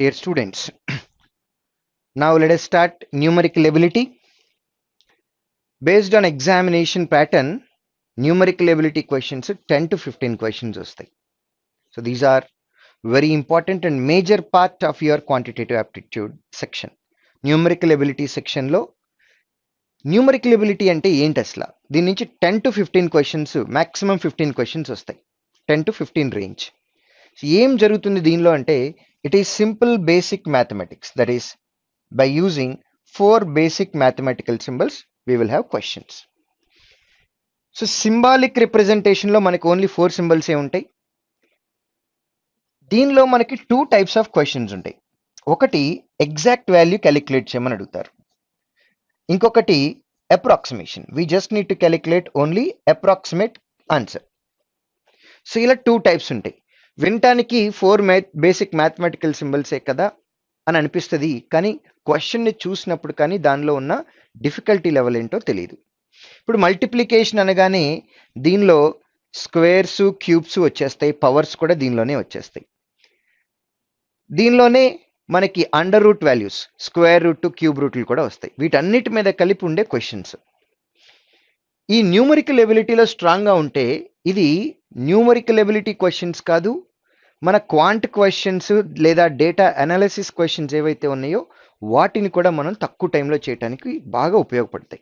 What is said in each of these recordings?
Dear students, now let us start numerical ability. Based on examination pattern, numerical ability questions 10 to 15 questions వస్తాయి So these are very important and major part of your quantitative aptitude section. Numerical ability section లో numerical ability అంటే ఏంటి అసలు దీని నుంచి ten to fifteen questions maximum fifteen questions వస్తాయి ten to fifteen range ఏం జరుగుతుంది దీనిలో అంటే It is simple basic mathematics that is by using four basic mathematical symbols we will have questions so symbolic రిప్రజెంటేషన్లో మనకి ఓన్లీ ఫోర్ సింబల్సే ఉంటాయి. దీనిలో మనకి two types of questions ఉంటాయి. ఒకటి ఎగ్జాక్ట్ వాల్యూ క్యాలిక్యులేట్ చేయమని అడుగుతారు. ఇంకొకటి approximation we just need to calculate only approximate answer so ఇలా టూ టైప్స్ ఉంటాయి. వినటానికి ఫోర్ మ్యాథ్ బేసిక్ మ్యాథమెటికల్ సింబల్సే కదా అని అనిపిస్తుంది కానీ క్వశ్చన్ని చూసినప్పుడు కానీ దానిలో ఉన్న డిఫికల్టీ లెవెల్ ఏంటో తెలియదు ఇప్పుడు మల్టిప్లికేషన్ అనగానే దీనిలో స్క్వేర్స్ క్యూబ్స్ వచ్చేస్తాయి పవర్స్ కూడా దీనిలోనే వచ్చేస్తాయి. దీనిలోనే మనకి under root values square root cube రూట్లు కూడా వస్తాయి. వీటన్నిటి మీద కలిపి ఉండే క్వశ్చన్స్ ఈ న్యూమరికల్ ఎబిలిటీలో స్ట్రాంగ్గా ఉంటే ఇది న్యూమరికల్ ఎబిలిటీ క్వశ్చన్స్ కాదు మన క్వాంట్ క్వశ్చన్స్ లేదా డేటా అనాలిసిస్ క్వశ్చన్స్ ఏవైతే ఉన్నాయో వాటిని కూడా మనం తక్కువ టైంలో చేయడానికి బాగా ఉపయోగపడతాయి.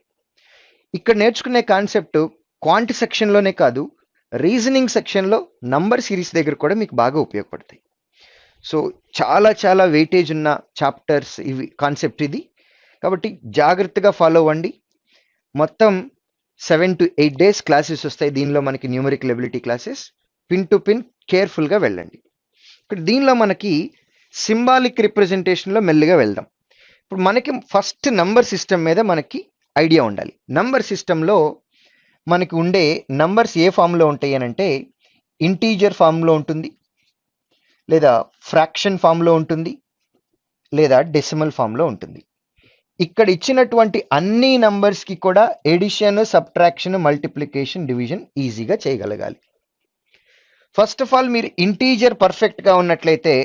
ఇక్కడ నేర్చుకునే కాన్సెప్ట్ క్వాంట్ సెక్షన్లోనే కాదు రీజనింగ్ సెక్షన్లో నంబర్ సిరీస్ దగ్గర కూడా మీకు బాగా ఉపయోగపడతాయి. సో చాలా చాలా వెయిటేజ్ ఉన్న చాప్టర్స్ ఇవి కాన్సెప్ట్ ఇది. కాబట్టి జాగ్రత్తగా ఫాలో అవ్వండి. మొత్తం seven to eight days classes వస్తాయి. దీనిలో మనకి numerical ability classes pin to pin కేర్ఫుల్గా వెళ్ళండి. ఇక్కడ దీనిలో మనకి సింబాలిక్ రిప్రజెంటేషన్లో మెల్లిగా వెళ్దాం. ఇప్పుడు మనకి ఫస్ట్ నంబర్ సిస్టమ్ మీద మనకి ఐడియా ఉండాలి. నంబర్ సిస్టంలో మనకి ఉండే నంబర్స్ ఏ ఫామ్లో ఉంటాయి అని అంటే ఇంటీజర్ ఫామ్లో ఉంటుంది లేదా ఫ్రాక్షన్ ఫామ్లో ఉంటుంది లేదా డెసిమల్ ఫామ్లో ఉంటుంది. ఇక్కడ ఇచ్చినటువంటి అన్ని నంబర్స్కి కూడా ఎడిషన్ సబ్ట్రాక్షన్ మల్టిప్లికేషన్ డివిజన్ ఈజీగా చేయగలగాలి. ఫస్ట్ ఆఫ్ ఆల్ మీరు ఇంటీజర్ పర్ఫెక్ట్గా ఉన్నట్లయితే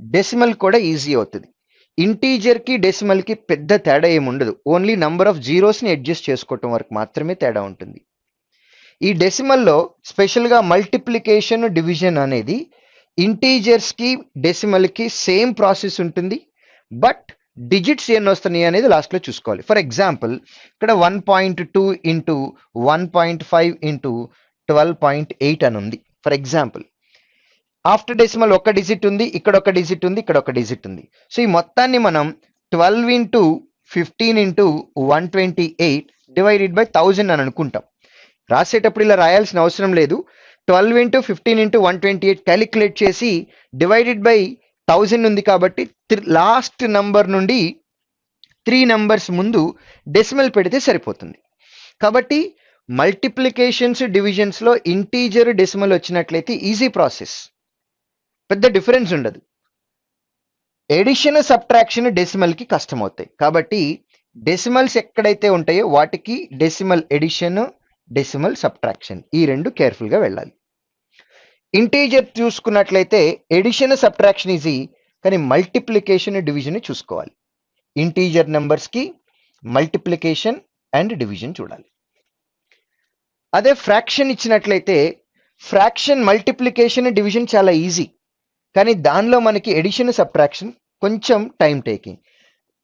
డెసిమల్ కూడా ఈజీ అవుతుంది. ఇంటీజర్కి డెసిమల్కి పెద్ద తేడా ఏమి ఉండదు. ఓన్లీ నంబర్ ఆఫ్ జీరోస్ని అడ్జస్ట్ చేసుకోవటం వరకు మాత్రమే తేడా ఉంటుంది. ఈ డెసిమల్లో స్పెషల్గా మల్టిప్లికేషన్ డివిజన్ అనేది ఇంటీజర్స్కి డెసిమల్కి సేమ్ ప్రాసెస్ ఉంటుంది. బట్ డిజిట్స్ ఎన్ని వస్తున్నాయి అనేది లాస్ట్లో చూసుకోవాలి. ఫర్ ఎగ్జాంపుల్ ఇక్కడ one point two into one point five into twelve point eight అని ఉంది. ఫర్ ఎగ్జాంపుల్ ఆఫ్టర్ డెసిమల్ ఒక డిజిట్ ఉంది ఇక్కడ ఒక డిజిట్ ఉంది ఇక్కడ ఒక డిజిట్ ఉంది. సో ఈ మొత్తాన్ని మనం twelve into fifteen into one twenty eight divided by thousand అని అనుకుంటాం. రాసేటప్పుడు ఇలా రాయాల్సిన అవసరం లేదు. Twelve into fifteen into one twenty eight calculate చేసి డివైడెడ్ బై థౌజండ్ ఉంది కాబట్టి లాస్ట్ నంబర్ నుండి త్రీ నంబర్స్ ముందు డెసిమల్ పెడితే సరిపోతుంది. కాబట్టి మల్టిప్లికేషన్స్ డివిజన్స్లో ఇంటీజర్ డెసిమల్ వచ్చినట్లయితే ఈజీ ప్రాసెస్. పెద్ద డిఫరెన్స్ ఉండదు. ఎడిషన్ సబ్ట్రాక్షన్ డెసిమల్కి కష్టం అవుతాయి కాబట్టి డెసిమల్స్ ఎక్కడైతే ఉంటాయో వాటికి డెసిమల్ ఎడిషన్ డెసిమల్ సబ్ట్రాక్షన్ ఈ రెండు కేర్ఫుల్గా వెళ్ళాలి. ఇంటీజర్ చూసుకున్నట్లయితే ఎడిషన్ సబ్ట్రాక్షన్ ఈజీ కానీ మల్టిప్లికేషన్ డివిజన్ చూసుకోవాలి. ఇంటీజర్ నెంబర్స్కి మల్టిప్లికేషన్ అండ్ డివిజన్ చూడాలి. అదే ఫ్రాక్షన్ ఇచ్చినట్లయితే ఫ్రాక్షన్ మల్టిప్లికేషన్ డివిజన్ చాలా ఈజీ కానీ దానిలో మనకి ఎడిషన్ సబ్ట్రాక్షన్ కొంచెం టైం టేకింగ్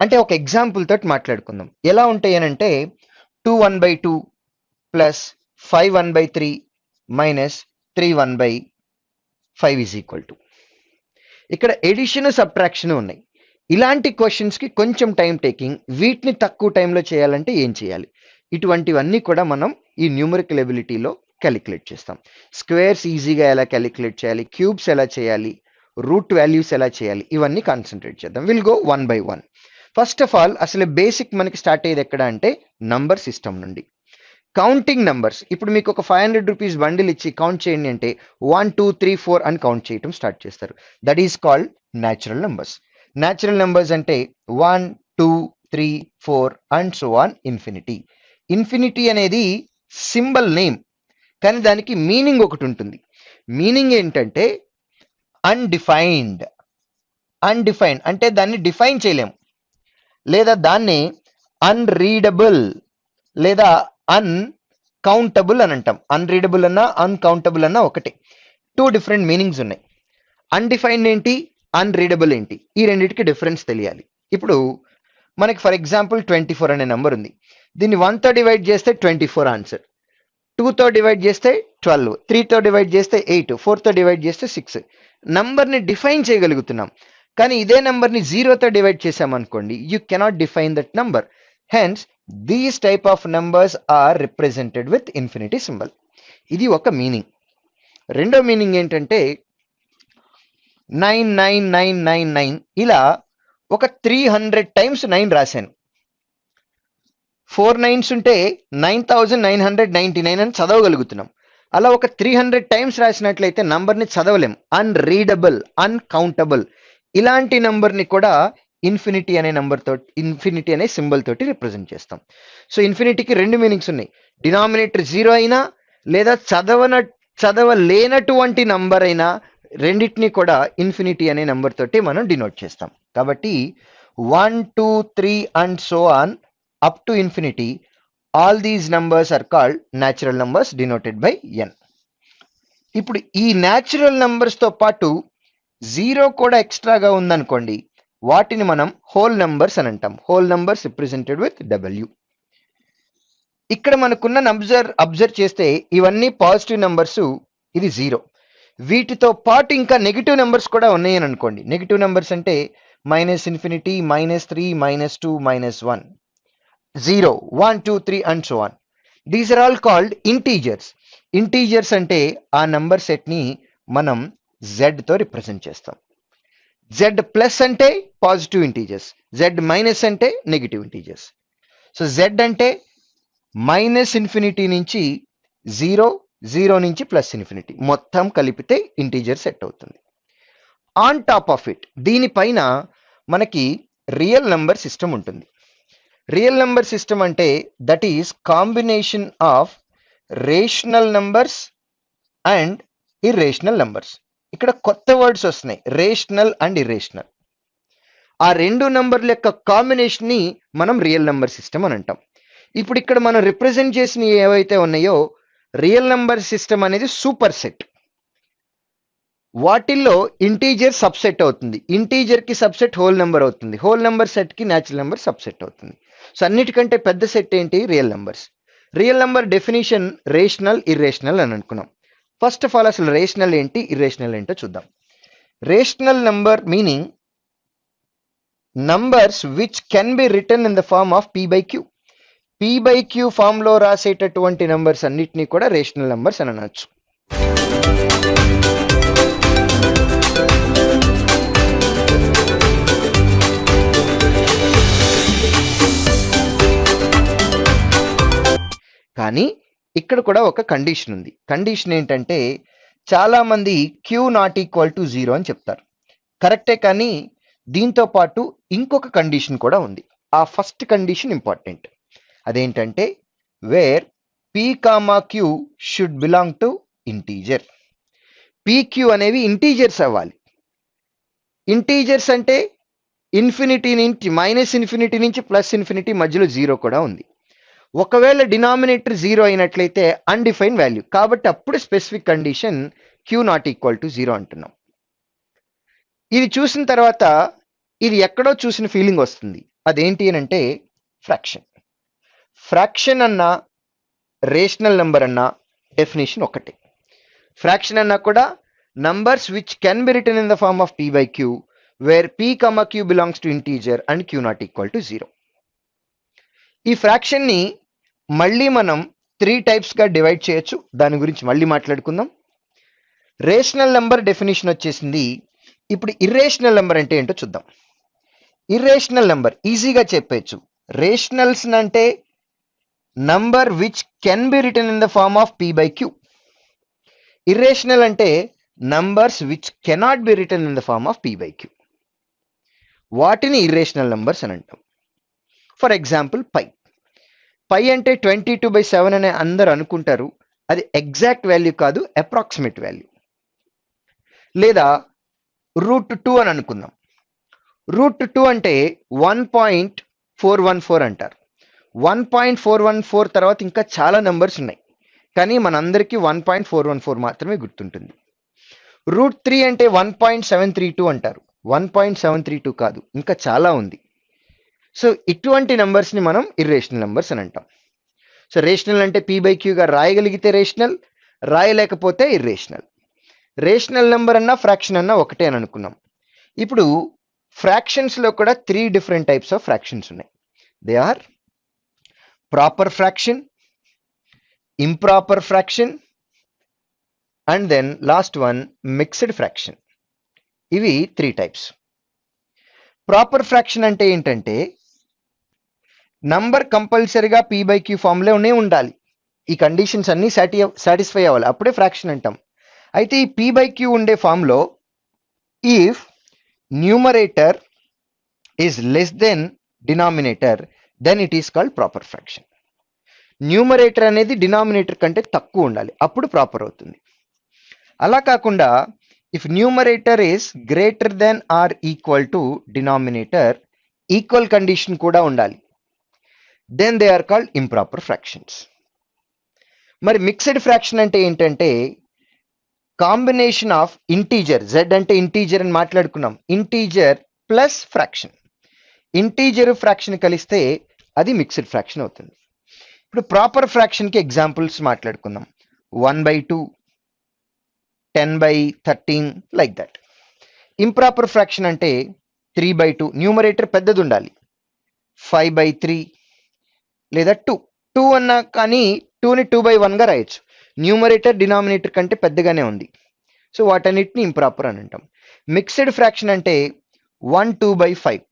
అంటే ఒక ఎగ్జాంపుల్ తోటి మాట్లాడుకుందాం. ఎలా ఉంటాయి అని అంటే two one by two plus five one by three minus three one by five is equal to ఇక్కడ ఎడిషన్ సబ్ట్రాక్షన్ ఉన్నాయి. ఇలాంటి క్వశ్చన్స్కి కొంచెం టైం టేకింగ్ వీటిని తక్కువ టైంలో చేయాలంటే ఏం చేయాలి? ఇటువంటివన్నీ కూడా మనం ఈ న్యూమరికల్ ఎబిలిటీలో క్యాలిక్యులేట్ చేస్తాం. స్క్వేర్స్ ఈజీగా ఎలా క్యాలిక్యులేట్ చేయాలి? క్యూబ్స్ ఎలా చేయాలి? రూట్ వాల్యూస్ ఎలా చేయాలి? ఇవన్నీ కాన్సన్ట్రేట్ చేద్దాం. Will go one by one first of all అసలు బేసిక్ మనకి స్టార్ట్ అయ్యేది ఎక్కడ అంటే నంబర్ సిస్టమ్ నుండి. కౌంటింగ్ నంబర్స్ ఇప్పుడు మీకు ఒక ఫైవ్ హండ్రెడ్ రూపీస్ బండిల్ ఇచ్చి కౌంట్ చేయండి అంటే వన్ టూ త్రీ ఫోర్ అని కౌంట్ చేయటం స్టార్ట్ చేస్తారు. That is called natural numbers natural numbers అంటే one two three four and so on infinity infinity అనేది సింబల్ నేమ్. కానీ దానికి మీనింగ్ ఒకటి ఉంటుంది. మీనింగ్ ఏంటంటే అన్డిఫైన్డ్ అన్డిఫైన్డ్ అంటే దాన్ని డిఫైన్ చేయలేము. లేదా దాన్ని అన్రీడబుల్ లేదా అన్కౌంటబుల్ అని అంటాం. అన్రీడబుల్ అన్నా అన్కౌంటబుల్ అన్నా ఒకటే. టూ డిఫరెంట్ మీనింగ్స్ ఉన్నాయి. అన్డిఫైన్డ్ ఏంటి? అన్రీడబుల్ ఏంటి? ఈ రెండింటికి డిఫరెన్స్ తెలియాలి. ఇప్పుడు మనకి ఫర్ ఎగ్జాంపుల్ ట్వంటీ ఫోర్ అనే నెంబర్ ఉంది. దీన్ని వన్తో డివైడ్ చేస్తే ట్వంటీ ఫోర్ ఆన్సర్ టూతో డివైడ్ చేస్తే ట్వెల్వ్ త్రీతో డివైడ్ చేస్తే ఎయిట్ ఫోర్తో డివైడ్ చేస్తే సిక్స్ నంబర్ని డిఫైన్ చేయగలుగుతున్నాం. కానీ ఇదే నెంబర్ని జీరోతో డివైడ్ చేసామనుకోండి you cannot define that number hence these type of numbers are represented with infinity symbol ఇది ఒక మీనింగ్ రెండో మీనింగ్ ఏంటంటే nine nine nine nine nine ఇలా ఒక త్రీ హండ్రెడ్ టైమ్స్ నైన్ రాశాను. ఫోర్ నైన్స్ ఉంటే nine thousand nine hundred ninety nine అని చదవగలుగుతున్నాం. అలా ఒక త్రీ హండ్రెడ్ టైమ్స్ రాసినట్లయితే నంబర్ని చదవలేం. Unreadable uncountable. ఇలాంటి నంబర్ని కూడా ఇన్ఫినిటీ అనే నంబర్ తోటి ఇన్ఫినిటీ అనే సింబల్ తోటి రిప్రజెంట్ చేస్తాం. సో ఇన్ఫినిటీకి రెండు మీనింగ్స్ ఉన్నాయి. డినామినేటర్ జీరో అయినా లేదా చదవన చదవలేనటువంటి నంబర్ అయినా రెండింటిని కూడా ఇన్ఫినిటీ అనే నంబర్ తోటి మనం డినోట్ చేస్తాం. కాబట్టి one two three and so on up to infinity all these numbers are called natural numbers denoted by N ఇప్పుడు ఈ న్యాచురల్ నంబర్స్తో పాటు జీరో కూడా ఎక్స్ట్రాగా ఉందనుకోండి వాటిని మనం హోల్ నంబర్స్ అని అంటాం. Whole numbers represented with W ఇక్కడ మనకున్న అబ్జర్వ్ అబ్జర్వ్ చేస్తే ఇవన్నీ పాజిటివ్ నెంబర్స్ ఇది జీరో వీటితో పాటు ఇంకా నెగిటివ్ నెంబర్స్ కూడా ఉన్నాయని అనుకోండి. నెగిటివ్ నెంబర్స్ అంటే minus infinity minus three minus two minus one zero one two three and so on these are all called integers integers అంటే ఆ నంబర్ సెట్ని మనం జెడ్తో రిప్రజెంట్ చేస్తాం. జెడ్ ప్లస్ అంటే పాజిటివ్ ఇంటీజర్స్ జెడ్ మైనస్ అంటే negative integers so Z అంటే minus infinity నుంచి జీరో జీరో నుంచి ప్లస్ ఇన్ఫినిటీ మొత్తం కలిపితే ఇంటీజర్ సెట్ అవుతుంది. ఆన్ టాప్ ఆఫ్ ఇట్ దీనిపైన మనకి రియల్ నంబర్ సిస్టమ్ ఉంటుంది. రియల్ నెంబర్ సిస్టమ్ అంటే that is combination of rational numbers and irrational numbers ఇక్కడ కొత్త వర్డ్స్ వస్తున్నాయి రేషనల్ అండ్ ఇర్రేషనల్ ఆ రెండు నంబర్ల యొక్క కాంబినేషన్ని మనం రియల్ నెంబర్ సిస్టమ్ అని అంటాం. ఇప్పుడు ఇక్కడ మనం రిప్రజెంట్ చేసిన ఏవైతే ఉన్నాయో రియల్ నెంబర్ సిస్టమ్ అనేది సూపర్ సెట్ వాటిల్లో ఇంటీజర్ సబ్సెట్ అవుతుంది. ఇంటీజర్కి సబ్సెట్ హోల్ నెంబర్ అవుతుంది. హోల్ నెంబర్ సెట్కి న్యాచురల్ నెంబర్ సబ్సెట్ అవుతుంది. సో అన్నిటికంటే పెద్ద సెట్ ఏంటి? Real numbers real number definition rational irrational అని అనుకున్నాం. ఫస్ట్ ఆఫ్ ఆల్ అసలు రేషనల్ ఏంటి? ఇర్రేషనల్ ఏంటో చూద్దాం. Rational number meaning numbers which can be written in the form of P by Q P by Q ఫామ్లో రాసేటటువంటి numbers అన్నిటినీ కూడా రేషనల్ నంబర్స్ అని అనొచ్చు. కానీ ఇక్కడ కూడా ఒక కండిషన్ ఉంది. కండిషన్ ఏంటంటే చాలామంది Q not equal to zero అని చెప్తారు. కరెక్టే కానీ దీంతో పాటు ఇంకొక కండిషన్ కూడా ఉంది. ఆ ఫస్ట్ కండిషన్ ఇంపార్టెంట్ అదేంటంటే where P comma Q should belong to integer P Q అనేవి ఇంటీజర్స్ అవ్వాలి. ఇంటీజర్స్ అంటే ఇన్ఫినిటీ నుంచి మైనస్ ఇన్ఫినిటీ నుంచి ప్లస్ ఇన్ఫినిటీ మధ్యలో జీరో కూడా ఉంది. ఒకవేళ డినామినేటర్ జీరో అయినట్లయితే అన్డిఫైన్ వాల్యూ కాబట్టి అప్పుడు specific condition Q not equal to zero అంటున్నాం. ఇది చూసిన తర్వాత ఇది ఎక్కడో చూసిన ఫీలింగ్ వస్తుంది. అదేంటి అని అంటే ఫ్రాక్షన్ ఫ్రాక్షన్ అన్న రేషనల్ నెంబర్ అన్న డెఫినేషన్ ఒకటే. ఫ్రాక్షన్ అన్నా కూడా numbers which can be written in the form of P by Q where P comma Q belongs to integer and Q not equal to zero ఈ ఫ్రాక్షన్ని మళ్ళీ మనం three టైప్స్గా divide చేయొచ్చు. దాని గురించి మళ్ళీ మాట్లాడుకుందాం. రేషనల్ నెంబర్ డెఫినేషన్ వచ్చేసింది. ఇప్పుడు ఇర్రేషనల్ నెంబర్ అంటే ఏంటో చూద్దాం. ఇర్రేషనల్ నెంబర్ ఈజీగా చెప్పేయచ్చు. రేషనల్స్ అంటే number which can be written in the form of P by Q irrational అంటే numbers which cannot be written in the form of P by Q వాటిని ఇర్రేషనల్ నంబర్స్ అని అంటాం. ఫర్ ఎగ్జాంపుల్ పై పై అంటే twenty two by seven అనే అందరు అనుకుంటారు. అది exact value కాదు అప్రాక్సిమేట్ వాల్యూ. లేదా రూట్ టూ అని అనుకుందాం. రూట్ టూ అంటే one point four one four అంటారు. One point four one four తర్వాత ఇంకా చాలా నెంబర్స్ ఉన్నాయి. కానీ మనందరికీ one point four one four మాత్రమే గుర్తుంటుంది. రూట్ త్రీ అంటే one point seven three two అంటారు. One point seven three two కాదు ఇంకా చాలా ఉంది. సో ఇటువంటి నెంబర్స్ని మనం ఇర్రేషనల్ నెంబర్స్ అని అంటాం. సో రేషనల్ అంటే పీ బై క్యూగా రాయగలిగితే రేషనల్ రాయలేకపోతే ఇర్రేషనల్ రేషనల్ నెంబర్ అన్నా ఫ్రాక్షన్ అన్నా ఒకటే అని అనుకున్నాం. ఇప్పుడు ఫ్రాక్షన్స్లో కూడా three different types of fractions ఉన్నాయి. They are proper fraction improper fraction and then last one mixed fraction ఇవి త్రీ టైప్స్ ప్రాపర్ ఫ్రాక్షన్ అంటే ఏంటంటే నంబర్ కంపల్సరిగా పీ బై క్యూ ఫామ్లోనే ఉండాలి. ఈ కండిషన్స్ అన్నీ సాటి సాటిస్ఫై అవ్వాలి. అప్పుడే ఫ్రాక్షన్ అంటాం. అయితే ఈ పీ బై క్యూ ఉండే ఫామ్లో if numerator is less then denominator then it is called proper fraction numerator అనేది డినామినేటర్ కంటే తక్కువ ఉండాలి. అప్పుడు ప్రాపర్ అవుతుంది. అలా కాకుండా if numerator is greater then or equal to denominator equal condition కూడా ఉండాలి. Then they are called improper fractions మరి మిక్స్డ్ ఫ్రాక్షన్ అంటే ఏంటంటే కాంబినేషన్ ఆఫ్ ఇంటీజర్ జెడ్ అంటే ఇంటీజర్ అని మాట్లాడుకున్నాం. Integer plus fraction integer fraction కలిస్తే అది మిక్స్డ్ ఫ్రాక్షన్ అవుతుంది. ఇప్పుడు ప్రాపర్ ఫ్రాక్షన్కి ఎగ్జాంపుల్స్ మాట్లాడుకుందాం. One by two ten by thirteen like that improper fraction అంటే త్రీ బై టూ న్యూమరేటర్ పెద్దది ఉండాలి. ఫైవ్ బై త్రీ లేదా టూ టూ అన్నా కానీ టూని టూ బై వన్గా రాయొచ్చు. న్యూమరేటర్ డినామినేటర్ కంటే పెద్దగానే ఉంది. సో వాటన్నిటిని ఇంప్రాపర్ అని అంటాం. మిక్స్డ్ ఫ్రాక్షన్ అంటే వన్ టూ బై ఫైవ్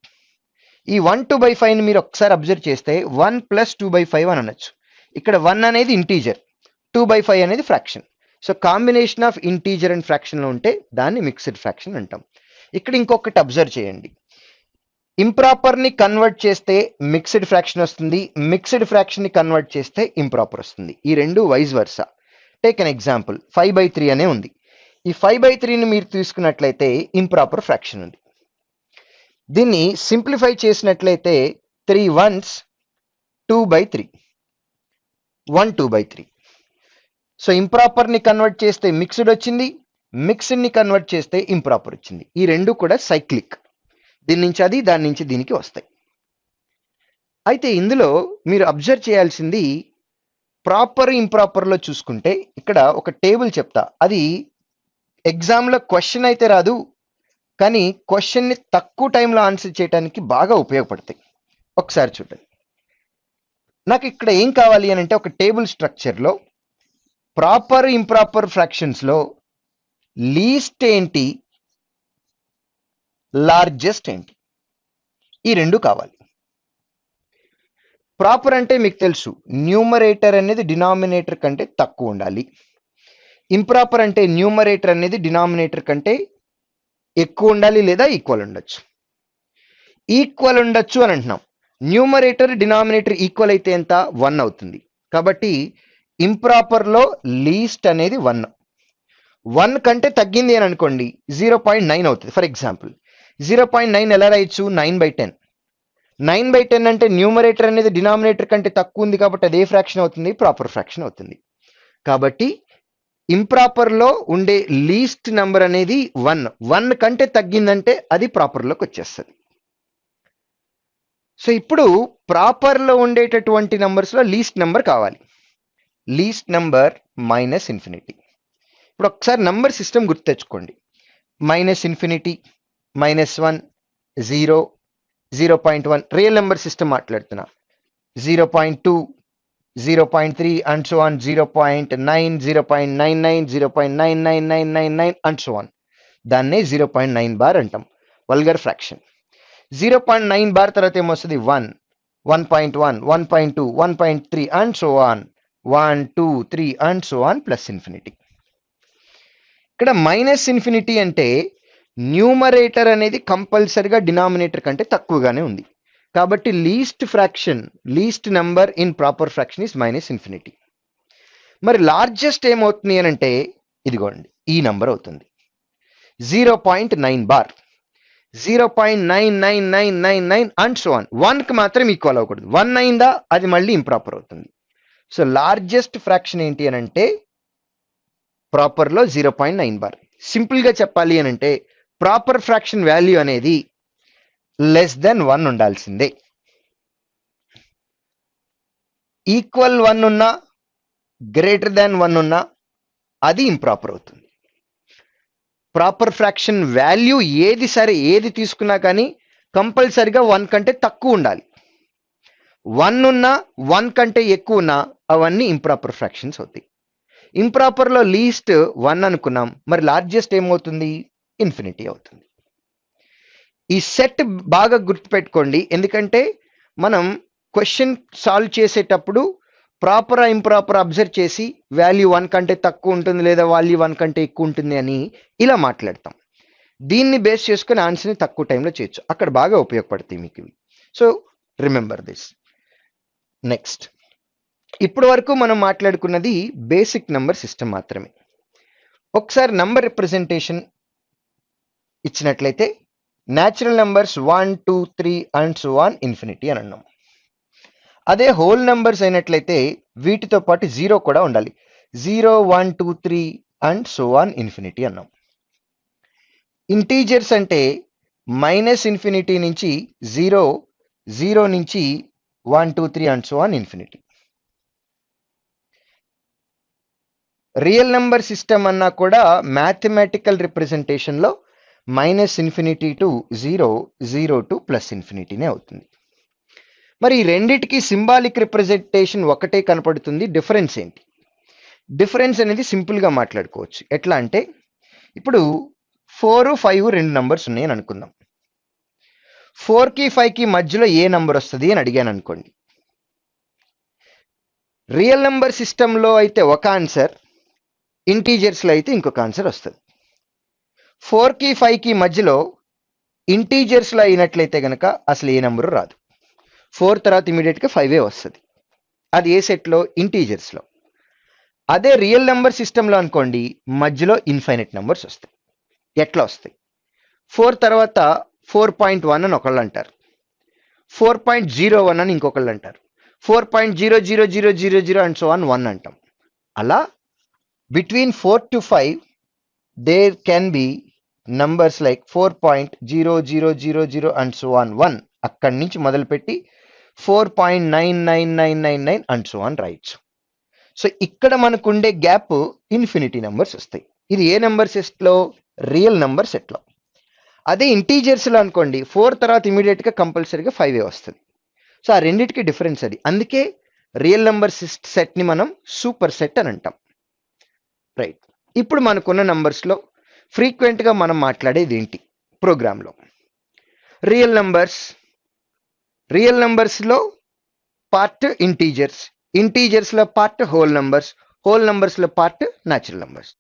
ఈ వన్ టూ బై ఫైవ్ని మీరు ఒకసారి అబ్జర్వ్ చేస్తే one plus two by five అని అనొచ్చు. ఇక్కడ వన్ అనేది ఇంటీజర్ టూ బై ఫైవ్ అనేది fraction so combination of integer and ఫ్రాక్షన్లో ఉంటే దాన్ని మిక్స్డ్ ఫ్రాక్షన్ అంటాం. ఇక్కడ ఇంకొకటి అబ్జర్వ్ చేయండి. ఇంప్రాపర్ని కన్వర్ట్ చేస్తే మిక్స్డ్ ఫ్రాక్షన్ వస్తుంది. మిక్స్డ్ ఫ్రాక్షన్ని కన్వర్ట్ చేస్తే ఇంప్రాపర్ వస్తుంది. ఈ రెండు vice versa? Take an example five by three అనే ఉంది. ఈ ఫైవ్ బై త్రీని మీరు తీసుకున్నట్లయితే ఇంప్రాపర్ ఫ్రాక్షన్ ఉంది. దీన్ని సింప్లిఫై చేసినట్లయితే three ones two by three one two by three so ఇంప్రాపర్ని convert చేస్తే మిక్స్డ్ వచ్చింది. మిక్స్డ్ని కన్వర్ట్ చేస్తే ఇంప్రాపర్ వచ్చింది. ఈ రెండు కూడా సైక్లిక్ దీని నుంచి అది దాని నుంచి దీనికి వస్తాయి. అయితే ఇందులో మీరు అబ్జర్వ్ చేయాల్సింది ప్రాపర్ ఇంప్రాపర్లో చూసుకుంటే ఇక్కడ ఒక టేబుల్ చెప్తా. అది ఎగ్జామ్లో క్వశ్చన్ అయితే రాదు కానీ క్వశ్చన్ని తక్కువ టైంలో ఆన్సర్ చేయడానికి బాగా ఉపయోగపడతాయి. ఒకసారి చూడండి. నాకు ఇక్కడ ఏం కావాలి అని అంటే ఒక టేబుల్ స్ట్రక్చర్లో ప్రాపర్ ఇంప్రాపర్ ఫ్రాక్షన్స్లో లీస్ట్ ఏంటి లార్జెస్ట్ ఏంటి ఈ రెండు కావాలి. ప్రాపర్ అంటే మీకు తెలుసు. న్యూమరేటర్ అనేది డినామినేటర్ కంటే తక్కువ ఉండాలి. ఇంప్రాపర్ అంటే న్యూమరేటర్ అనేది డినామినేటర్ కంటే ఎక్కువ ఉండాలి లేదా ఈక్వల్ ఉండొచ్చు. ఈక్వల్ ఉండొచ్చు అని అంటున్నాం. న్యూమరేటర్ డినామినేటర్ ఈక్వల్ అయితే ఎంత? వన్ అవుతుంది. కాబట్టి ఇంప్రాపర్లో లీస్ట్ అనేది వన్ వన్ కంటే తగ్గింది అని అనుకోండి జీరో పాయింట్ నైన్ అవుతుంది. For example zero point nine ఎలా రాయొచ్చు nine by ten nine by ten అంటే న్యూమరేటర్ అనేది డినామినేటర్ కంటే తక్కువ ఉంది కాబట్టి అదే ఫ్రాక్షన్ అవుతుంది? ప్రాపర్ ఫ్రాక్షన్ అవుతుంది. కాబట్టి ఇంప్రాపర్లో ఉండే లీస్ట్ నెంబర్ అనేది వన్ వన్ కంటే తగ్గిందంటే అది ప్రాపర్లోకి వచ్చేస్తుంది. సో ఇప్పుడు ప్రాపర్లో ఉండేటటువంటి నెంబర్స్లో లీస్ట్ నెంబర్ కావాలి. లీస్ట్ నెంబర్ మైనస్ ఇన్ఫినిటీ ఇప్పుడు ఒకసారి నంబర్ సిస్టమ్ గుర్తు తెచ్చుకోండి. Minus infinity minus one zero zero point one real number system మాట్లాడుతున్నా. Zero point two zero point three and so on zero point nine zero point nine nine zero point nine nine nine nine nine and so on దాన్నే zero point nine bar అంటాం. Vulgar fraction zero point nine bar తర్వాత ఏమొస్తుంది? One one point one one point two one point three and so on one two three and so on plus infinity ఇక్కడ minus infinity అంటే numerator అనేది కంపల్సరిగా denominator కంటే తక్కువగానే ఉంది. కాబట్టి least fraction least number in proper fraction is minus infinity మరి largest ఏమవుతుంది అని అంటే ఇదిగోండి ఈ నెంబర్ అవుతుంది. Zero point nine bar zero point nine nine nine nine nine and so one వన్కి మాత్రం ఈక్వల్ అవ్వకూడదు. వన్ అయిందా అది మళ్ళీ ఇంప్రాపర్ అవుతుంది. సో లార్జెస్ట్ ఫ్రాక్షన్ ఏంటి అని అంటే ప్రాపర్లో జీరో పాయింట్ నైన్ బార్ సింపుల్గా చెప్పాలి అని అంటే ప్రాపర్ ఫ్రాక్షన్ వాల్యూ అనేది లెస్ దెన్ వన్ ఉండాల్సిందే. ఈక్వల్ వన్ ఉన్నా గ్రేటర్ దాన్ వన్ ఉన్నా అది ఇంప్రాపర్ అవుతుంది. ప్రాపర్ ఫ్రాక్షన్ వాల్యూ ఏది సరే ఏది తీసుకున్నా కానీ కంపల్సరిగా వన్ కంటే తక్కువ ఉండాలి. వన్ ఉన్నా వన్ కంటే ఎక్కువ ఉన్నా అవన్నీ ఇంప్రాపర్ ఫ్రాక్షన్స్ అవుతాయి. ఇంప్రాపర్లో లీస్ట్ వన్ అనుకున్నాం. మరి లార్జెస్ట్ ఏమవుతుంది? ఇన్ఫినిటీ అవుతుంది. ఈ సెట్ బాగా గుర్తుపెట్టుకోండి. ఎందుకంటే మనం క్వశ్చన్ సాల్వ్ చేసేటప్పుడు ప్రాపర్ ఇంప్రాపర్ అబ్జర్వ్ చేసి వాల్యూ వన్ కంటే తక్కువ ఉంటుంది లేదా వాల్యూ వన్ కంటే ఎక్కువ ఉంటుంది అని ఇలా మాట్లాడతాం. దీన్ని బేస్ చేసుకుని ఆన్సర్ని తక్కువ టైంలో చేయొచ్చు. అక్కడ బాగా ఉపయోగపడతాయి మీకు ఇవి. సో రిమెంబర్ దిస్ నెక్స్ట్ ఇప్పటి వరకు మనం మాట్లాడుకున్నది బేసిక్ నంబర్ సిస్టమ్ మాత్రమే. ఒకసారి నంబర్ రిప్రజెంటేషన్ ఇచ్చినట్లయితే natural numbers one two three and so on infinity అని అన్నాం. అదే హోల్ నెంబర్స్ అయినట్లయితే వీటితో పాటు జీరో కూడా ఉండాలి. Zero one two three and so on infinity అన్నాం. ఇంటీజర్స్ అంటే మైనస్ ఇన్ఫినిటీ నుంచి జీరో జీరో నుంచి one two three and so on infinity real number system అన్నా కూడా mathematical రిప్రజెంటేషన్లో minus infinity to zero zero to plus ఇన్ఫినిటీనే అవుతుంది. మరి ఈ రెండిటికి సింబాలిక్ రిప్రజెంటేషన్ ఒకటే కనపడుతుంది. డిఫరెన్స్ ఏంటి? డిఫరెన్స్ అనేది సింపుల్గా మాట్లాడుకోవచ్చు. ఎట్లా అంటే ఇప్పుడు ఫోర్ ఫైవ్ రెండు నంబర్స్ ఉన్నాయని అనుకుందాం. ఫోర్కి ఫైవ్కి మధ్యలో ఏ నంబర్ వస్తుంది అని అడిగాను అనుకోండి. రియల్ నెంబర్ సిస్టంలో అయితే ఒక ఆన్సర్ ఇంటీజర్స్లో అయితే ఇంకొక ఆన్సర్ వస్తుంది. ఫోర్కి ఫైవ్కి మధ్యలో ఇంటీజర్స్లో అయినట్లయితే కనుక అసలు ఏ నెంబరు రాదు. ఫోర్ తర్వాత ఇమీడియట్గా ఫైవే వస్తుంది. అది ఏ సెట్లో? ఇంటీజర్స్లో. అదే రియల్ నెంబర్ సిస్టంలో అనుకోండి మధ్యలో ఇన్ఫైనైట్ నెంబర్స్ వస్తాయి. ఎట్లా వస్తాయి? ఫోర్ తర్వాత ఫోర్ పాయింట్ వన్ అని ఒకళ్ళు అంటారు. ఫోర్ పాయింట్ జీరో వన్ అని ఇంకొకళ్ళు అంటారు. Four point zero zero zero zero zero and so on one అంటాం. అలా between four to five there can be numbers like four point zero zero zero zero and so on one అక్కడి నుంచి మొదలుపెట్టి four point nine nine nine nine nine and so on rights so ఇక్కడ మనకు ఉండే gap infinity numbers వస్తాయి. ఇది ఏ number సెట్లో రియల్ నెంబర్ సెట్లో అదే ఇంటీజర్స్లో అనుకోండి ఫోర్ తర్వాత ఇమీడియట్గా కంపల్సరీగా ఫైవ్ ఏ వస్తుంది. సో ఆ రెండింటికి డిఫరెన్స్ అది. అందుకే రియల్ నెంబర్ సెట్ని మనం సూపర్ సెట్ అని అంటాం. రైట్ ఇప్పుడు మనకున్న నెంబర్స్లో ఫ్రీక్వెంట్గా మనం మాట్లాడేది ఏంటి? ప్రోగ్రాంలో. రియల్ నంబర్స్ రియల్ నంబర్స్లో పార్ట్ ఇంటీజర్స్ ఇంటీజర్స్లో పార్ట్ హోల్ నంబర్స్ హోల్ నంబర్స్లో పార్ట్ న్యాచురల్ నంబర్స్